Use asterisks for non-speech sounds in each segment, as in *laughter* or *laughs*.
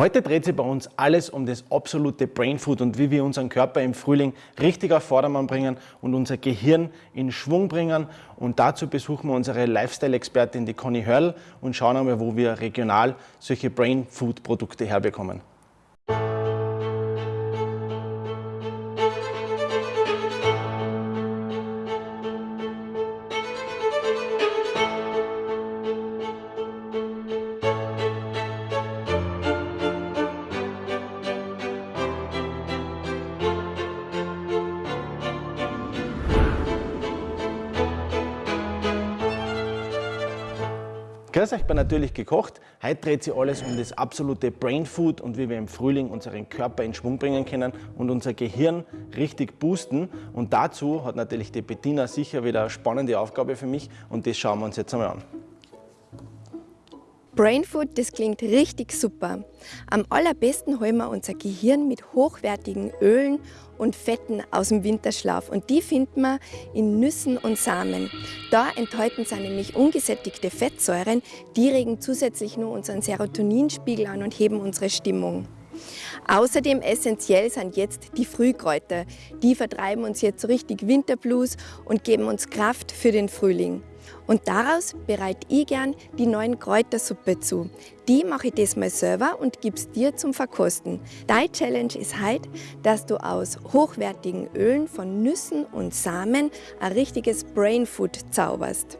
Heute dreht sich bei uns alles um das absolute Brainfood und wie wir unseren Körper im Frühling richtig auf Vordermann bringen und unser Gehirn in Schwung bringen. Und dazu besuchen wir unsere Lifestyle-Expertin, die Conny Hörl, und schauen einmal, wo wir regional solche Brainfood-Produkte herbekommen. Natürlich gekocht. Heute dreht sich alles um das absolute Brain Food und wie wir im Frühling unseren Körper in Schwung bringen können und unser Gehirn richtig boosten. Und dazu hat natürlich die Bettina sicher wieder eine spannende Aufgabe für mich und das schauen wir uns jetzt einmal an. Brainfood, das klingt richtig super. Am allerbesten holen wir unser Gehirn mit hochwertigen Ölen und Fetten aus dem Winterschlaf und die finden wir in Nüssen und Samen. Da enthalten sie nämlich ungesättigte Fettsäuren, die regen zusätzlich nur unseren Serotoninspiegel an und heben unsere Stimmung. Außerdem essentiell sind jetzt die Frühkräuter. Die vertreiben uns jetzt so richtig Winterblues und geben uns Kraft für den Frühling. Und daraus bereite ich gern die neuen Kräutersuppe zu. Die mache ich diesmal selber und gebe es dir zum Verkosten. Deine Challenge ist heute, dass du aus hochwertigen Ölen von Nüssen und Samen ein richtiges Brainfood zauberst.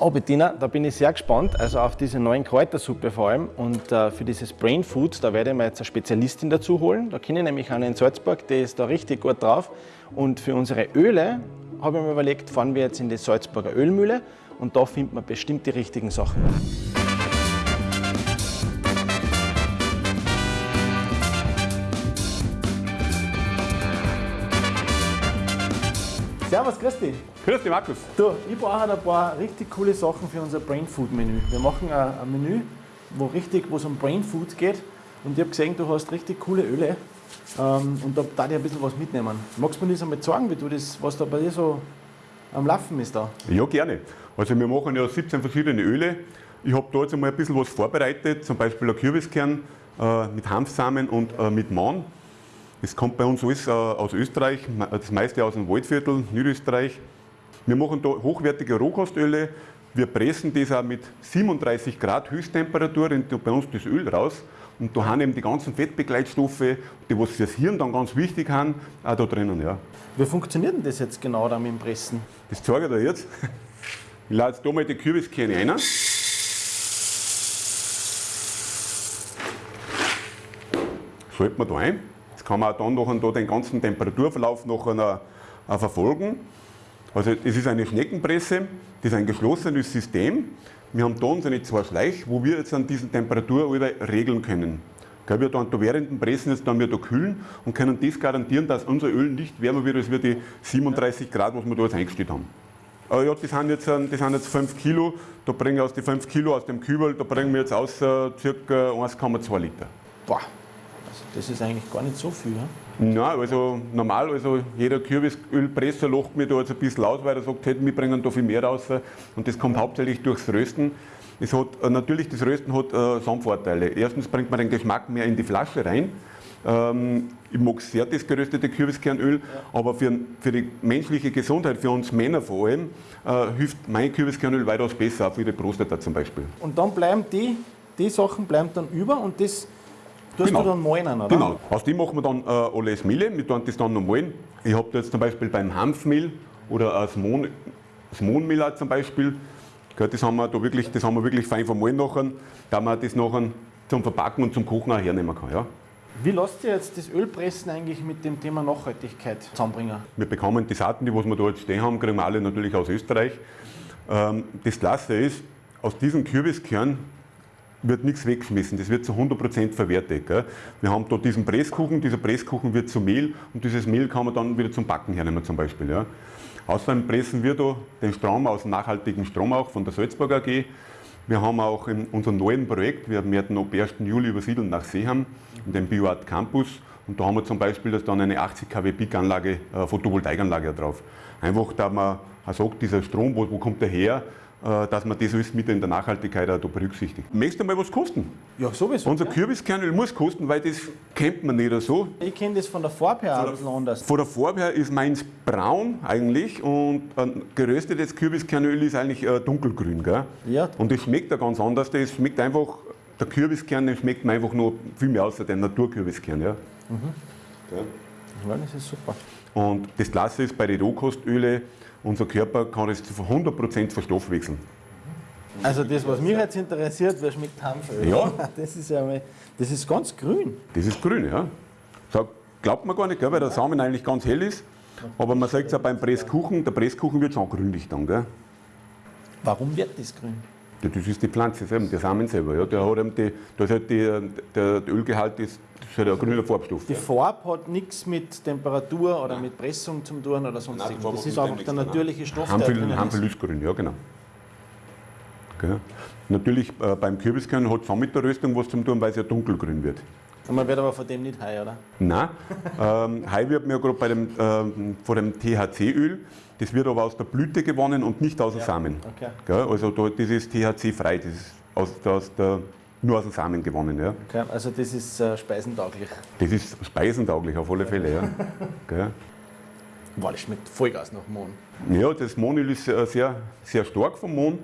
Oh Bettina, da bin ich sehr gespannt, also auf diese neuen Kräutersuppe vor allem und äh, für dieses Brain Food, da werde ich mir jetzt eine Spezialistin dazu holen. Da kenne ich nämlich eine in Salzburg, die ist da richtig gut drauf und für unsere Öle habe ich mir überlegt, fahren wir jetzt in die Salzburger Ölmühle und da findet man bestimmt die richtigen Sachen. Servus, grüß dich. Grüß dich, Markus. Du, ich brauche halt ein paar richtig coole Sachen für unser Brain Food Menü. Wir machen ein, ein Menü, wo richtig, wo es um Brain Food geht. Und ich habe gesehen, du hast richtig coole Öle. Ähm, und da darf ich ein bisschen was mitnehmen. Magst du mir das einmal sagen, wie du das, was da bei dir so am Laufen ist da? Ja, gerne. Also wir machen ja 17 verschiedene Öle. Ich habe da jetzt einmal ein bisschen was vorbereitet, zum Beispiel ein Kürbiskern äh, mit Hanfsamen und äh, mit Mahn. Das kommt bei uns alles äh, aus Österreich, das meiste aus dem Waldviertel, Niederösterreich. Wir machen da hochwertige Rohkostöle. Wir pressen das auch mit 37 Grad Höchsttemperatur, bei uns das Öl raus. Und da haben eben die ganzen Fettbegleitstoffe, die was fürs Hirn dann ganz wichtig sind, auch da drinnen. Ja. Wie funktioniert denn das jetzt genau da mit dem Pressen? Das zeige ich dir jetzt. Ich lade jetzt da mal die Kürbiskerne rein. Schalten wir da ein. Jetzt kann man auch dann noch da den ganzen Temperaturverlauf noch verfolgen. Also es ist eine Schneckenpresse, das ist ein geschlossenes System. Wir haben da unsere zwei Schleich, wo wir jetzt an diesen Temperatur regeln können. Wir dann da während dem Pressen jetzt dann wir da kühlen und können das garantieren, dass unser Öl nicht wärmer wird als wir die 37 Grad, was wir da jetzt eingestellt haben. Aber ja, das sind, jetzt, das sind jetzt 5 Kilo, da bringen wir aus den 5 Kilo aus dem Kübel, da bringen wir jetzt aus ca. 1,2 Liter. Boah, also das ist eigentlich gar nicht so viel. Ja? Nein, also normal, also jeder Kürbisölpresser lacht mir da jetzt ein bisschen aus, weil er sagt, hey, wir bringen da viel mehr raus und das kommt hauptsächlich durchs Rösten. Es hat, äh, natürlich, das Rösten hat äh, Vorteile. Erstens bringt man den Geschmack mehr in die Flasche rein. Ähm, ich mag sehr das geröstete Kürbiskernöl, ja. aber für, für die menschliche Gesundheit, für uns Männer vor allem, äh, hilft mein Kürbiskernöl weitaus besser, auch für die Prostata zum Beispiel. Und dann bleiben die, die Sachen bleiben dann über und das Tust genau. du dann malen, oder? Genau. Aus dem machen wir dann äh, alles Mehle. Wir tun das dann noch malen. Ich habe jetzt zum Beispiel beim Hanfmehl oder das, Mohn, das Mohnmehl zum Beispiel. Das haben wir da wirklich, das haben wir wirklich fein vermahlen nachher, da man das nachher zum Verpacken und zum Kochen auch hernehmen kann. Ja. Wie lasst ihr jetzt das Ölpressen eigentlich mit dem Thema Nachhaltigkeit zusammenbringen? Wir bekommen die Saaten, die was wir da jetzt stehen haben, kriegen wir alle natürlich aus Österreich. Ähm, das Klasse ist, aus diesem Kürbiskern wird nichts weggeschmissen, das wird zu 100% verwertet. Gell? Wir haben da diesen Presskuchen, dieser Presskuchen wird zu Mehl und dieses Mehl kann man dann wieder zum Backen hernehmen zum Beispiel. Ja? Außerdem pressen wir da den Strom aus dem nachhaltigen Strom auch von der Salzburg AG. Wir haben auch in unserem neuen Projekt, wir werden ab 1. Juli übersiedeln nach Seeham, in den BioArt Campus. Und da haben wir zum Beispiel das dann eine 80 kW Peak-Anlage, äh, Photovoltaikanlage drauf. Einfach, da man sagt, dieser Strom, wo, wo kommt der her? Äh, dass man das alles mit in der Nachhaltigkeit auch da berücksichtigt. Möchtest du mal was kosten? Ja, sowieso. Unser ja. Kürbiskernöl muss kosten, weil das kennt man nicht so. Ich kenne das von der Farbe her ein bisschen anders. Von der Farbe her ist meins braun eigentlich und ein geröstetes Kürbiskernöl ist eigentlich äh, dunkelgrün. Gell? Ja. Und das schmeckt ja ganz anders. Das schmeckt einfach, der Kürbiskern den schmeckt mir einfach noch viel mehr außer dem Naturkürbiskern. Ja? Gell? Ja, das ist super. Und das Klasse ist bei den Rohkostöle, unser Körper kann das zu 100% verstoffwechseln. Also das, was mich jetzt interessiert, wer schmeckt Hanföl? Ja. *laughs* Das ist ja mal, das ist ganz grün. Das ist grün, ja. So, glaubt man gar nicht, gell, weil der Samen eigentlich ganz hell ist. Aber man sagt es auch beim Presskuchen, der Presskuchen wird schon grünlich dann. Gell? Warum wird das grün? Das ist die Pflanze selber, der Samen selber. Ja. Der hat eben die, da ist halt die, der, der Ölgehalt ist, das ist halt ein grüner Farbstoff. Die Farbe hat nichts mit Temperatur oder mit Pressung zu tun oder sonst Nein, Das hat ist einfach der natürliche Stoff, der Hanföl, drinnen Hanföl ist. grün, ja genau. Gell. Natürlich äh, beim Kürbiskern hat es auch mit der Röstung was zu tun, weil es ja dunkelgrün wird. Man wird aber von dem nicht high, oder? Nein, ähm, Hai wird mir gerade bei dem, ähm, von dem THC-Öl, das wird aber aus der Blüte gewonnen und nicht aus dem Samen. okay. Gell? Also da, das ist THC-frei, das ist aus, aus der, nur aus dem Samen gewonnen. Ja. Okay, also das ist äh, speisentauglich. Das ist speisentauglich auf alle Fälle. Ja. Gell? Wow, das schmeckt Vollgas nach Mohn. Ja, das Mohnöl ist äh, sehr, sehr stark vom Mohn.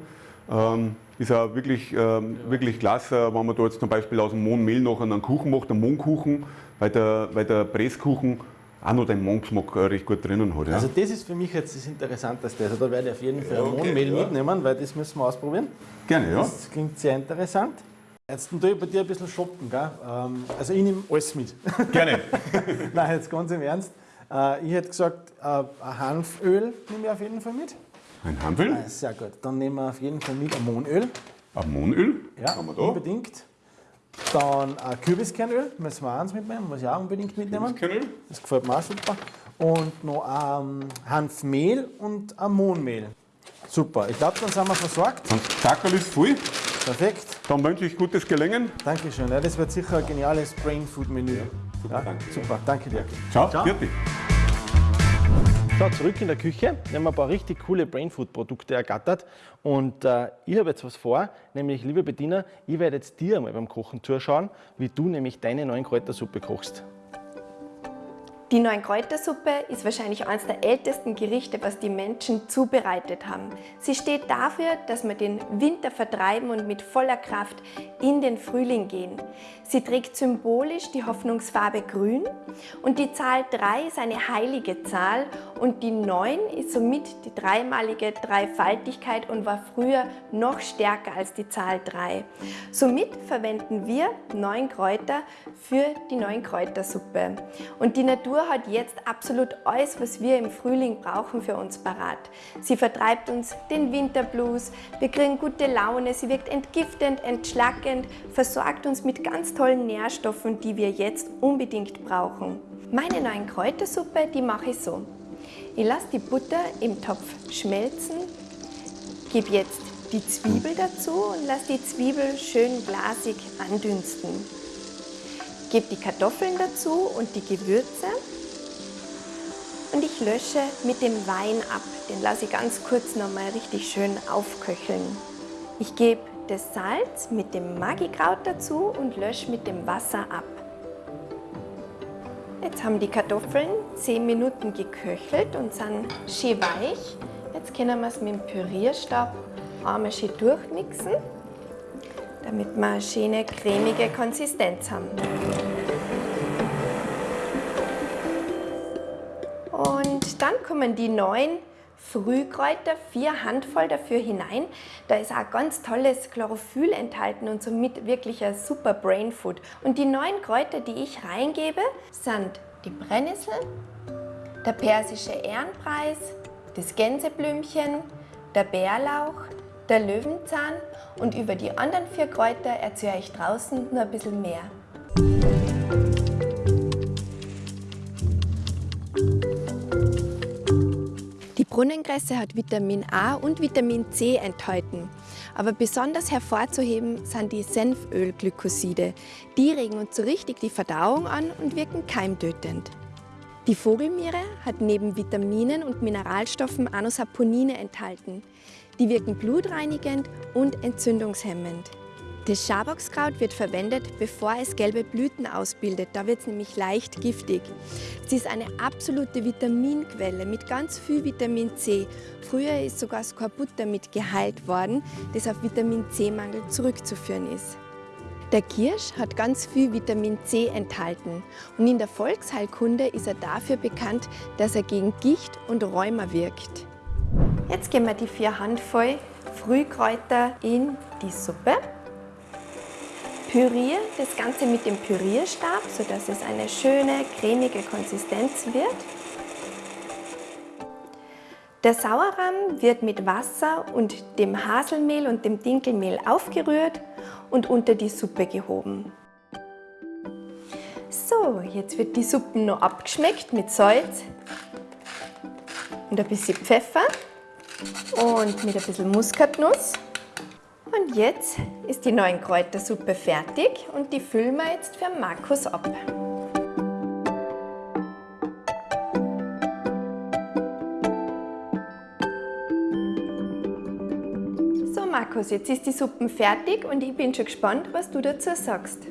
Ähm, ist auch wirklich, ähm, wirklich klasse, wenn man da jetzt zum Beispiel aus dem Mohnmehl noch einen Kuchen macht, einen Mohnkuchen, weil der, weil der Presskuchen auch noch den Mohngeschmack äh, recht gut drinnen hat. Ja. Also das ist für mich jetzt das Interessanteste. Also da werde ich auf jeden Fall ein okay, Mohnmehl ja. mitnehmen, weil das müssen wir ausprobieren. Gerne, ja. Das klingt sehr interessant. Jetzt tue ich bei dir ein bisschen shoppen. Gell? Ähm, Also ich nehme alles mit. Gerne. *laughs* Nein, jetzt ganz im Ernst. Äh, Ich hätte gesagt, äh, ein Hanföl nehme ich auf jeden Fall mit. Ein Hanföl, Sehr gut. Dann nehmen wir auf jeden Fall mit ein Mohnöl, Ja, da. unbedingt. Dann ein Kürbiskernöl, müssen wir eins mitnehmen, muss ich auch unbedingt mitnehmen. Kürbiskernöl. Das gefällt mir auch super. Und noch ein Hanfmehl und ein Mohnmehl. Super, ich glaube, dann sind wir versorgt. Und Sackerl ist voll. Perfekt. Dann wünsche ich gutes Gelingen. Dankeschön. Ja, das wird sicher ein geniales Brain Food Menü. super, danke. super, danke dir. Ciao, Ciao. Vierte. So, zurück in der Küche. Wir haben ein paar richtig coole Brainfood-Produkte ergattert. Und äh, ich habe jetzt was vor, nämlich, liebe Bettina, ich werde jetzt dir einmal beim Kochen zuschauen, wie du nämlich deine neuen Kräutersuppe kochst. Die neuen Kräutersuppe ist wahrscheinlich eines der ältesten Gerichte, was die Menschen zubereitet haben. Sie steht dafür, dass wir den Winter vertreiben und mit voller Kraft in den Frühling gehen. Sie trägt symbolisch die Hoffnungsfarbe Grün und die Zahl 3 ist eine heilige Zahl und die 9 ist somit die dreimalige Dreifaltigkeit und war früher noch stärker als die Zahl 3. Somit verwenden wir neun Kräuter für die neuen Kräutersuppe. Und die Natur hat jetzt absolut alles, was wir im Frühling brauchen, für uns parat. Sie vertreibt uns den Winterblues, wir kriegen gute Laune, sie wirkt entgiftend, entschlackend, versorgt uns mit ganz tollen Nährstoffen, die wir jetzt unbedingt brauchen. Meine neuen Kräutersuppe, die mache ich so. Ich lasse die Butter im Topf schmelzen, gebe jetzt die Zwiebel dazu und lasse die Zwiebel schön glasig andünsten. Gebe die Kartoffeln dazu und die Gewürze und ich lösche mit dem Wein ab. Den lasse ich ganz kurz nochmal richtig schön aufköcheln. Ich gebe das Salz mit dem Magikraut dazu und lösche mit dem Wasser ab. Jetzt haben die Kartoffeln 10 Minuten geköchelt und sind schön weich. Jetzt können wir es mit dem Pürierstab einmal schön durchmixen, damit wir eine schöne cremige Konsistenz haben. Dann kommen die neuen Frühkräuter, vier Handvoll dafür hinein. Da ist auch ganz tolles Chlorophyll enthalten und somit wirklich ein super Brain Food. Und die neuen Kräuter, die ich reingebe, sind die Brennnessel, der persische Ehrenpreis, das Gänseblümchen, der Bärlauch, der Löwenzahn und über die anderen vier Kräuter erzähle ich draußen nur ein bisschen mehr. Brunnenkresse hat Vitamin A und Vitamin C enthalten. Aber besonders hervorzuheben sind die Senfölglykoside. Die regen uns so richtig die Verdauung an und wirken keimtötend. Die Vogelmiere hat neben Vitaminen und Mineralstoffen auch noch Saponine enthalten. Die wirken blutreinigend und entzündungshemmend. Das Schaboxkraut wird verwendet, bevor es gelbe Blüten ausbildet. Da wird es nämlich leicht giftig. Es ist eine absolute Vitaminquelle mit ganz viel Vitamin C. Früher ist sogar Skorbut damit geheilt worden, das auf Vitamin C-Mangel zurückzuführen ist. Der Kirsch hat ganz viel Vitamin C enthalten und in der Volksheilkunde ist er dafür bekannt, dass er gegen Gicht und Rheuma wirkt. Jetzt geben wir die vier Handvoll Frühkräuter in die Suppe. Püriere das Ganze mit dem Pürierstab, sodass es eine schöne cremige Konsistenz wird. Der Sauerrahm wird mit Wasser und dem Haselmehl und dem Dinkelmehl aufgerührt und unter die Suppe gehoben. So, jetzt wird die Suppe noch abgeschmeckt mit Salz und ein bisschen Pfeffer und mit ein bisschen Muskatnuss. Und jetzt ist die neuen Kräutersuppe fertig und die füllen wir jetzt für Markus ab. So Markus, jetzt ist die Suppe fertig und ich bin schon gespannt, was du dazu sagst.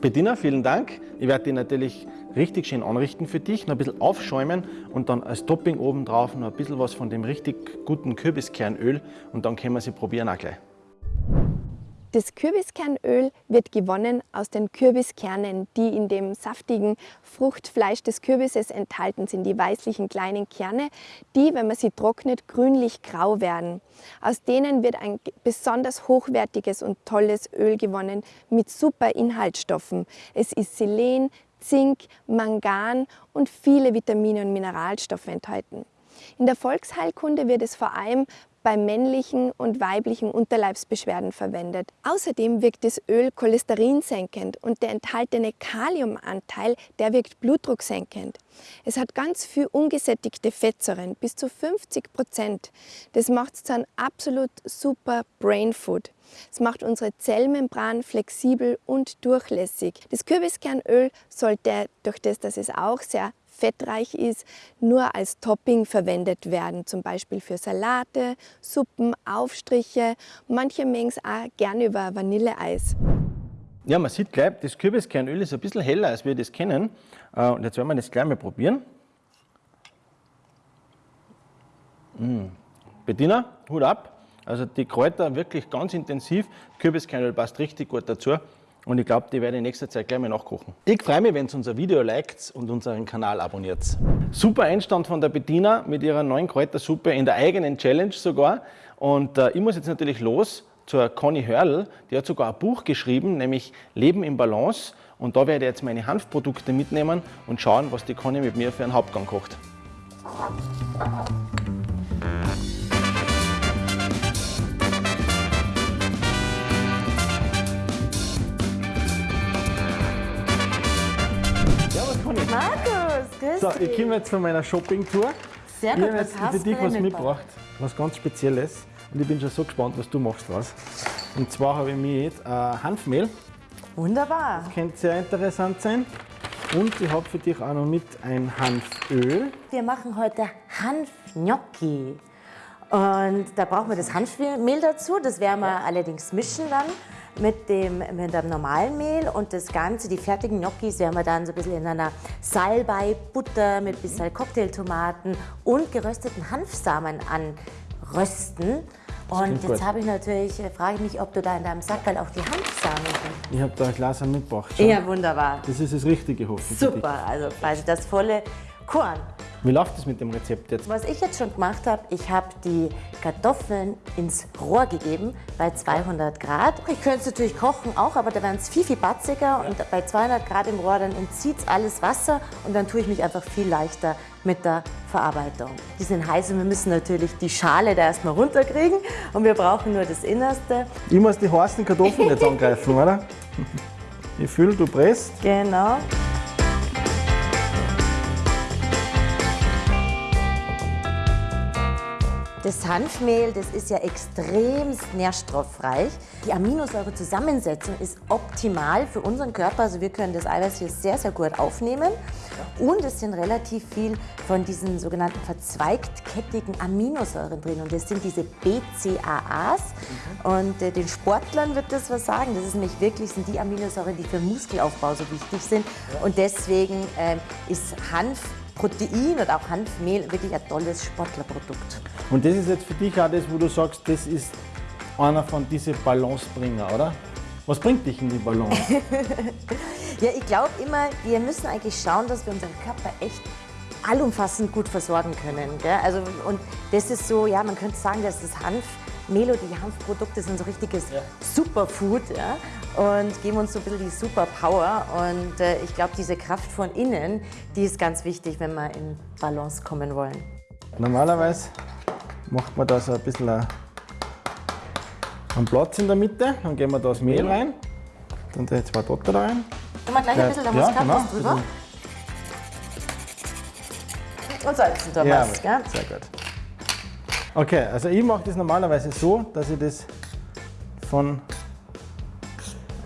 Bettina, vielen Dank. Ich werde die natürlich richtig schön anrichten für dich, noch ein bisschen aufschäumen und dann als Topping oben drauf noch ein bisschen was von dem richtig guten Kürbiskernöl und dann können wir sie probieren auch gleich. Das Kürbiskernöl wird gewonnen aus den Kürbiskernen, die in dem saftigen Fruchtfleisch des Kürbisses enthalten sind, die weißlichen kleinen Kerne, die, wenn man sie trocknet, grünlich-grau werden. Aus denen wird ein besonders hochwertiges und tolles Öl gewonnen mit super Inhaltsstoffen. Es ist Selen, Zink, Mangan und viele Vitamine und Mineralstoffe enthalten. In der Volksheilkunde wird es vor allem bei männlichen und weiblichen Unterleibsbeschwerden verwendet. Außerdem wirkt das Öl cholesterinsenkend und der enthaltene Kaliumanteil, der wirkt blutdrucksenkend. Es hat ganz viel ungesättigte Fettsäuren, bis zu 50 Prozent. Das macht es zu einem absolut super Brain Food. Es macht unsere Zellmembran flexibel und durchlässig. Das Kürbiskernöl sollte durch das, dass es auch sehr fettreich ist, nur als Topping verwendet werden, zum Beispiel für Salate, Suppen, Aufstriche. Manche mengen es auch gerne über Vanilleeis. Ja, man sieht gleich, das Kürbiskernöl ist ein bisschen heller, als wir das kennen. Äh, und jetzt werden wir das gleich mal probieren. Mmh. Bettina, Hut ab. Also die Kräuter wirklich ganz intensiv. Kürbiskernöl passt richtig gut dazu. Und ich glaube, die werde ich in nächster Zeit gleich mal nachkochen. Ich freue mich, wenn ihr unser Video liked und unseren Kanal abonniert. Super Einstand von der Bettina mit ihrer neuen Kräutersuppe in der eigenen Challenge sogar. Und äh, ich muss jetzt natürlich los zur Conny Hörl. Die hat sogar ein Buch geschrieben, nämlich Leben im Balance. Und da werde ich jetzt meine Hanfprodukte mitnehmen und schauen, was die Conny mit mir für einen Hauptgang kocht. Grüß so, ich komme jetzt von meiner Shopping-Tour. Sehr gut, ich habe jetzt für dich was mitgebracht, was ganz Spezielles. Und ich bin schon so gespannt, was du machst was. Und zwar habe ich mit äh, Hanfmehl. Wunderbar. Das könnte sehr interessant sein. Und ich habe für dich auch noch mit ein Hanföl. Wir machen heute Hanfgnocchi. Und da brauchen wir das Hanfmehl dazu. Das werden wir allerdings mischen dann mit dem, mit dem normalen Mehl und das Ganze, die fertigen Gnocchis, werden wir dann so ein bisschen in einer Salbei, Butter mit ein bisschen Cocktailtomaten und gerösteten Hanfsamen anrösten. Und jetzt habe ich natürlich, äh, frage ich mich, ob du da in deinem Sackerl auch die Hanfsamen hast. Ich habe da ein Glas mitgebracht. Schau. Ja, wunderbar. Das ist das Richtige hoffentlich. Super, also quasi das volle Korn. Wie läuft es mit dem Rezept jetzt? Was ich jetzt schon gemacht habe, ich habe die Kartoffeln ins Rohr gegeben bei 200 Grad. Ich könnte es natürlich kochen auch, aber da wären es viel, viel batziger. Und bei 200 Grad im Rohr, dann entzieht es alles Wasser und dann tue ich mich einfach viel leichter mit der Verarbeitung. Die sind heiß und wir müssen natürlich die Schale da erstmal runterkriegen und wir brauchen nur das Innerste. Ich muss die heißen Kartoffeln jetzt *laughs* angreifen, oder? Ich fühle, du presst. Genau. Das Hanfmehl, das ist ja extrem nährstoffreich. Die Aminosäurezusammensetzung ist optimal für unseren Körper. Also wir können das Eiweiß hier sehr, sehr gut aufnehmen. und es sind relativ viel von diesen sogenannten verzweigtkettigen Aminosäuren drin und das sind diese BCAAs und äh, den Sportlern wird das was sagen. Das ist nämlich wirklich sind die Aminosäuren, die für Muskelaufbau so wichtig sind und deswegen äh, ist Hanf Protein und auch Hanfmehl wirklich ein tolles Sportlerprodukt. Und das ist jetzt für dich auch das, wo du sagst, das ist einer von diesen Balancebringer, oder? Was bringt dich in die Balance? *laughs* ja, ich glaube immer, wir müssen eigentlich schauen, dass wir unseren Körper echt allumfassend gut versorgen können. Gell? Also, und das ist so, ja, man könnte sagen, dass das Hanfmehl oder die Hanfprodukte sind so richtiges ja. Superfood ja? und geben uns so ein bisschen die Superpower. Und äh, ich glaube, diese Kraft von innen, die ist ganz wichtig, wenn wir in Balance kommen wollen. Normalerweise macht man da so ein bisschen einen Platz in der Mitte, dann geben wir da das Mehl rein, dann die zwei Dotter rein. Tun wir gleich ein bisschen der Muskat ja, genau, drüber. Und salzen da ja, was, gell? Sehr gut. Okay, also ich mache das normalerweise so, dass ich das von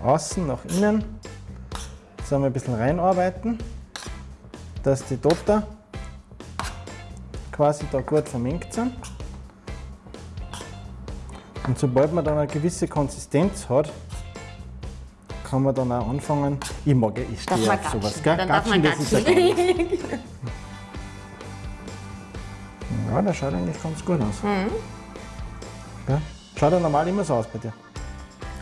außen nach innen so ein bisschen reinarbeiten, dass die Dotter quasi da gut vermengt sind. Und sobald man dann eine gewisse Konsistenz hat, kann man dann auch anfangen. Ich mag ich stehe auf sowas. Gell? Dann gatschen, darf man das ist ja *laughs* Ja, der schaut eigentlich ganz gut aus. Mhm. Ja? Schaut er normal immer so aus bei dir?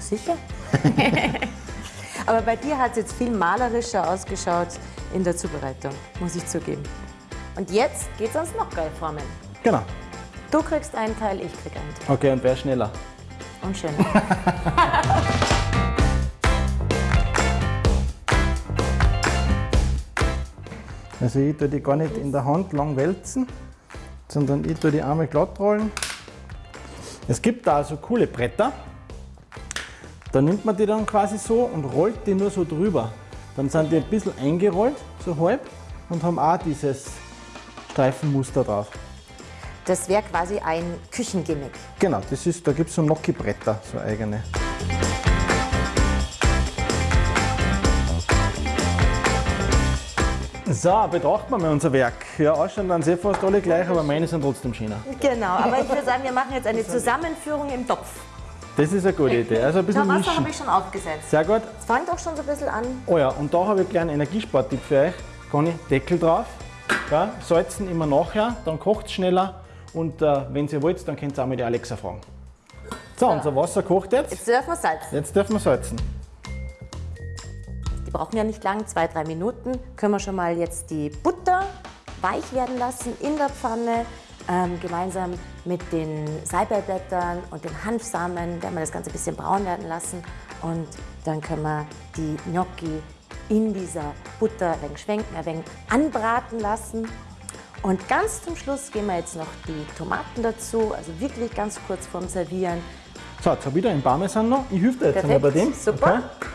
Sicher. *laughs* Aber bei dir hat es jetzt viel malerischer ausgeschaut in der Zubereitung, muss ich zugeben. Und jetzt geht es ans noch geil formen. Genau. Du kriegst einen Teil, ich krieg einen Teil. Okay, und wer schneller? Und schöner. *laughs* also ich tue die gar nicht in der Hand lang wälzen, sondern ich tue die einmal glatt rollen. Es gibt da also coole Bretter. Da nimmt man die dann quasi so und rollt die nur so drüber. Dann sind die ein bisschen eingerollt, so halb, und haben auch dieses Streifenmuster drauf. Das wäre quasi ein Küchengimmick. Genau, das ist, da gibt es so Gnocchi-Bretter, so eigene. So, betrachten wir mal unser Werk. Ja, ausschauen dann sehr fast alle gleich, aber meine sind trotzdem schöner. Genau, aber ich würde sagen, wir machen jetzt eine Zusammenführung im Topf. Das ist eine gute Idee. Also ein bisschen Na, Wasser habe ich schon aufgesetzt. Sehr gut. Es fängt auch schon so ein bisschen an. Oh ja, und da habe ich gleich einen Energiesporttipp für euch. Conny, Deckel drauf. Ja, salzen immer nachher, dann kocht es schneller und äh, wenn ihr wollt, dann könnt ihr auch mal die Alexa fragen. So, unser Wasser kocht jetzt. Jetzt dürfen wir salzen. Jetzt dürfen wir salzen. Die brauchen ja nicht lang, zwei, drei Minuten. Können wir schon mal jetzt die Butter weich werden lassen in der Pfanne. Ähm, gemeinsam mit den Salbeiblättern und den Hanfsamen werden wir das Ganze ein bisschen braun werden lassen. Und dann können wir die Gnocchi in dieser Butter ein wenig schwenken, ein wenig anbraten lassen. Und ganz zum Schluss geben wir jetzt noch die Tomaten dazu, also wirklich ganz kurz vorm Servieren. So, jetzt habe ich wieder einen Parmesan noch. Ich helfe dir jetzt einmal bei dem. Super. Okay.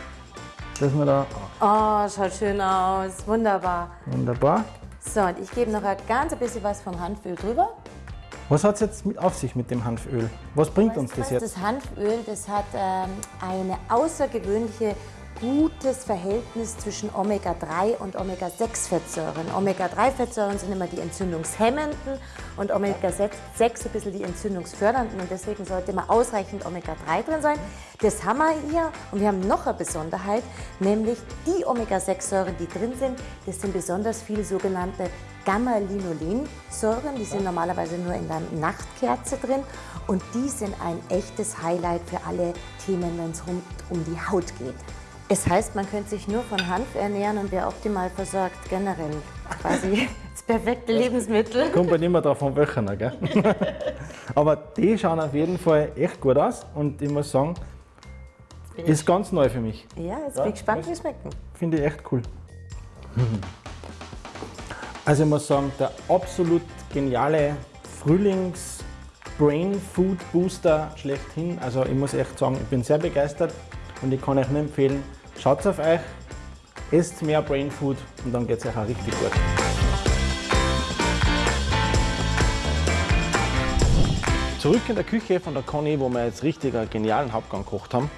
Dass wir da oh, schaut schön aus. Wunderbar. Wunderbar. So, und ich gebe noch ein ganz bisschen was vom Hanföl drüber. Was hat es jetzt mit auf sich mit dem Hanföl? Was bringt was, uns das jetzt? Das Hanföl, das hat ähm, eine außergewöhnliche gutes Verhältnis zwischen Omega-3 und Omega-6-Fettsäuren. Omega-3-Fettsäuren sind immer die entzündungshemmenden und Omega-6 ein bisschen die entzündungsfördernden und deswegen sollte immer ausreichend Omega-3 drin sein. Das haben wir hier und wir haben noch eine Besonderheit, nämlich die Omega-6-Säuren, die drin sind, das sind besonders viele sogenannte Gamma-Linolensäuren, die sind normalerweise nur in der Nachtkerze drin und die sind ein echtes Highlight für alle Themen, wenn es um die Haut geht. Es heißt, man könnte sich nur von Hanf ernähren und wäre optimal versorgt, generell. Quasi *laughs* das perfekte Lebensmittel. Kommt bei niemand drauf von welchen, gell? *laughs* Aber die schauen auf jeden Fall echt gut aus und ich muss sagen, ist ganz neu für mich. Ja, jetzt ja, bin ich gespannt, wie es schmecken. Finde ich echt cool. Also ich muss sagen, der absolut geniale Frühlings- Brain Food Booster schlechthin. Also ich muss echt sagen, ich bin sehr begeistert und ich kann euch nur empfehlen, Schaut auf euch, esst mehr Brain Food und dann geht es euch auch richtig gut. Zurück in der Küche von der Conny, wo wir jetzt richtig einen genialen Hauptgang gekocht haben.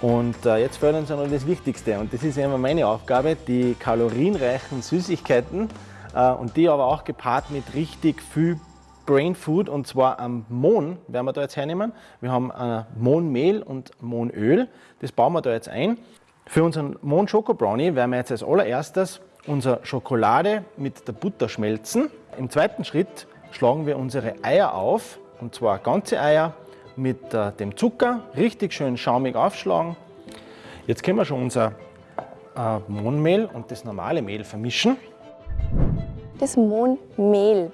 Und äh, jetzt fehlt uns noch das Wichtigste und das ist immer meine Aufgabe, die kalorienreichen Süßigkeiten äh, und die aber auch gepaart mit richtig viel Brain Food und zwar am Mohn werden wir da jetzt hernehmen. Wir haben äh, Mohnmehl und Mohnöl, das bauen wir da jetzt ein. Für unseren Mohn Schoko Brownie werden wir jetzt als allererstes unsere Schokolade mit der Butter schmelzen. Im zweiten Schritt schlagen wir unsere Eier auf und zwar ganze Eier mit äh, dem Zucker, richtig schön schaumig aufschlagen. Jetzt können wir schon unser äh, Mohnmehl und das normale Mehl vermischen. Das Mohnmehl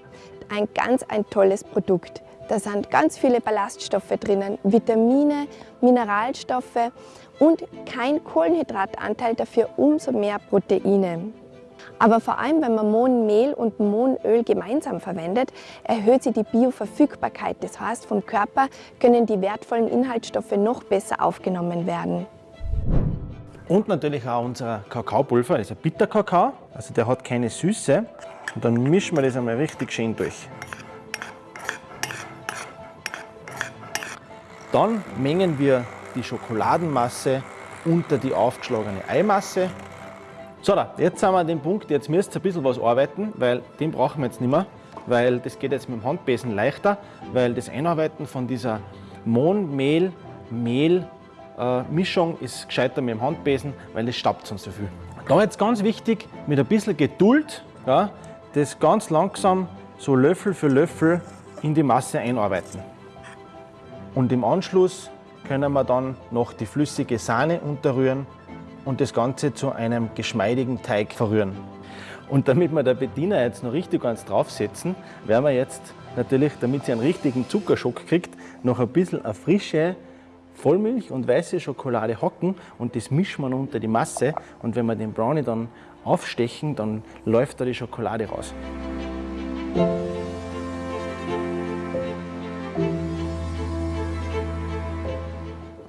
ein ganz ein tolles Produkt. Da sind ganz viele Ballaststoffe drinnen, Vitamine, Mineralstoffe und kein Kohlenhydratanteil, dafür umso mehr Proteine. Aber vor allem, wenn man Mohnmehl und Mohnöl gemeinsam verwendet, erhöht sich die Bioverfügbarkeit. Das heißt, vom Körper können die wertvollen Inhaltsstoffe noch besser aufgenommen werden. Und natürlich auch unser Kakaopulver, ein Bitterkakao, also der hat keine Süße. Und dann mischen wir das einmal richtig schön durch. Dann mengen wir die Schokoladenmasse unter die aufgeschlagene Eimasse. So, da, jetzt sind wir an dem Punkt, jetzt müsst ihr ein bisschen was arbeiten, weil den brauchen wir jetzt nicht mehr, weil das geht jetzt mit dem Handbesen leichter, weil das Einarbeiten von dieser Mohn, Mehl, Mehl äh, ist gescheiter mit dem Handbesen, weil es staubt sonst so viel. Da jetzt ganz wichtig, mit ein bisschen Geduld, ja, das ganz langsam so Löffel für Löffel in die Masse einarbeiten. Und im Anschluss können wir dann noch die flüssige Sahne unterrühren und das Ganze zu einem geschmeidigen Teig verrühren. Und damit wir der Bediener jetzt noch richtig ganz draufsetzen, werden wir jetzt natürlich, damit sie einen richtigen Zuckerschock kriegt, noch ein bisschen eine frische Vollmilch und weiße Schokolade hocken und das mischen wir unter die Masse und wenn wir den Brownie dann aufstechen, dann läuft da die Schokolade raus.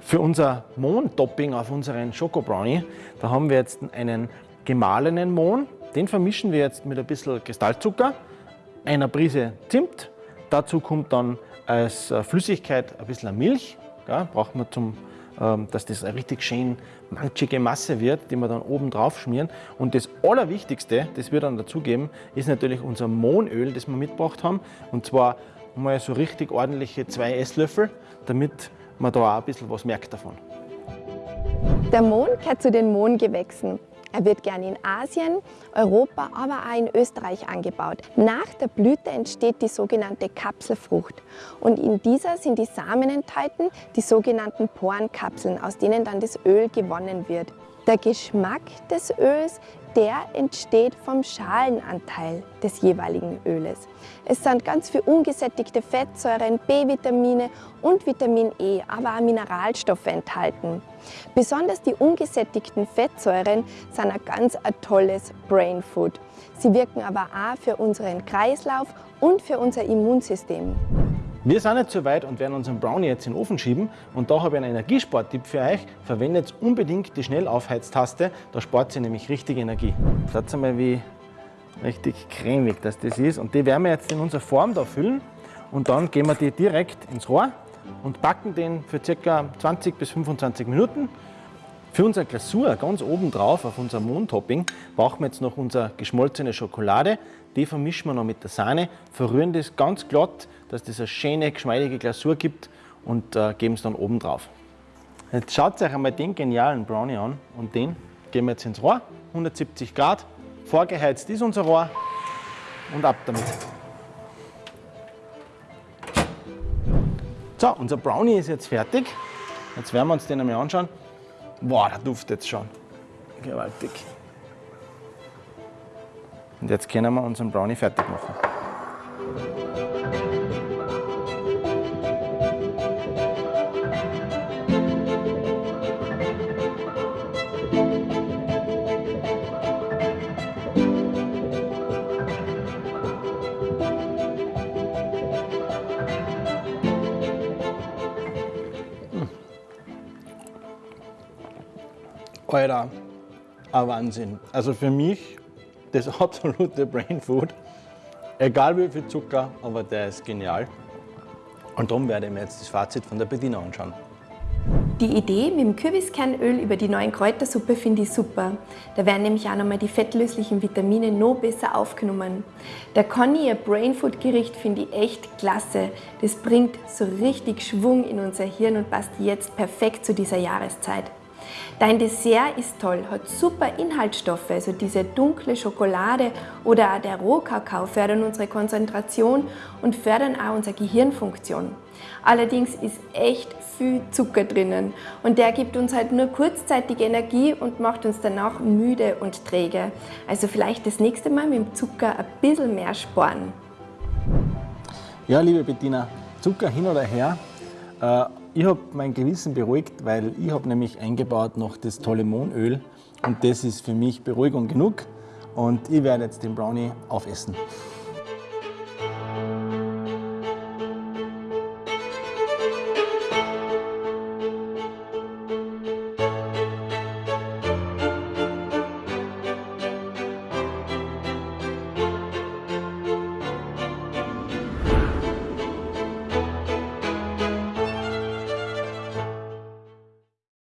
Für unser Mohn-Topping auf unseren Schokobrownie, da haben wir jetzt einen gemahlenen Mohn. Den vermischen wir jetzt mit ein bisschen Kristallzucker, einer Prise Zimt. Dazu kommt dann als Flüssigkeit ein bisschen Milch. Ja, braucht man zum dass das eine richtig schön manchige Masse wird, die wir dann oben drauf schmieren. Und das Allerwichtigste, das wir dann dazugeben, ist natürlich unser Mohnöl, das wir mitgebracht haben. Und zwar mal so richtig ordentliche zwei Esslöffel, damit man da auch ein bisschen was merkt davon. Der Mohn gehört zu den Mohngewächsen. Er wird gern in Asien, Europa, aber auch in Österreich angebaut. Nach der Blüte entsteht die sogenannte Kapselfrucht und in dieser sind die Samen enthalten, die sogenannten Porenkapseln, aus denen dann das Öl gewonnen wird. Der Geschmack des Öls der entsteht vom Schalenanteil des jeweiligen Öles. Es sind ganz viele ungesättigte Fettsäuren, B-Vitamine und Vitamin E, aber auch Mineralstoffe enthalten. Besonders die ungesättigten Fettsäuren sind ein ganz ein tolles Brain Food. Sie wirken aber auch für unseren Kreislauf und für unser Immunsystem. Wir sind jetzt soweit und werden unseren Brownie jetzt in den Ofen schieben. Und da habe ich einen Energiespartipp für euch. Verwendet unbedingt die Schnellaufheiztaste, da spart sie nämlich richtig Energie. Schaut mal, wie richtig cremig das, das ist. Und die werden wir jetzt in unsere Form da füllen. Und dann geben wir die direkt ins Rohr und backen den für ca. 20 bis 25 Minuten. Für unsere Glasur ganz oben drauf auf unser Mohntopping brauchen wir jetzt noch unsere geschmolzene Schokolade. Die vermischen wir noch mit der Sahne, verrühren das ganz glatt, dass das eine schöne, geschmeidige Glasur gibt und äh, geben es dann oben drauf. Jetzt schaut euch einmal den genialen Brownie an und den geben wir jetzt ins Rohr, 170 Grad, vorgeheizt ist unser Rohr und ab damit. So, unser Brownie ist jetzt fertig. Jetzt werden wir uns den einmal anschauen. Boah, der duftet jetzt schon. Gewaltig. Und jetzt können wir unseren Brownie fertig machen. Alter, ein Wahnsinn. Also für mich das *laughs* absolute Brain Food. Egal wie viel Zucker, aber der ist genial. Und darum werde ich mir jetzt das Fazit von der Bediener anschauen. Die Idee mit dem Kürbiskernöl über die neuen Kräutersuppe finde ich super. Da werden nämlich auch nochmal die fettlöslichen Vitamine noch besser aufgenommen. Der Conny, ihr Brainfood-Gericht, finde ich echt klasse. Das bringt so richtig Schwung in unser Hirn und passt jetzt perfekt zu dieser Jahreszeit. Dein Dessert ist toll, hat super Inhaltsstoffe, also diese dunkle Schokolade oder auch der Rohkakao fördern unsere Konzentration und fördern auch unsere Gehirnfunktion. Allerdings ist echt viel Zucker drinnen und der gibt uns halt nur kurzzeitig Energie und macht uns danach müde und träge. Also vielleicht das nächste Mal mit dem Zucker ein bisschen mehr sparen. Ja, liebe Bettina, Zucker hin oder her, äh, ich habe mein Gewissen beruhigt, weil ich habe nämlich eingebaut noch das tolle Mohnöl und das ist für mich Beruhigung genug und ich werde jetzt den Brownie aufessen.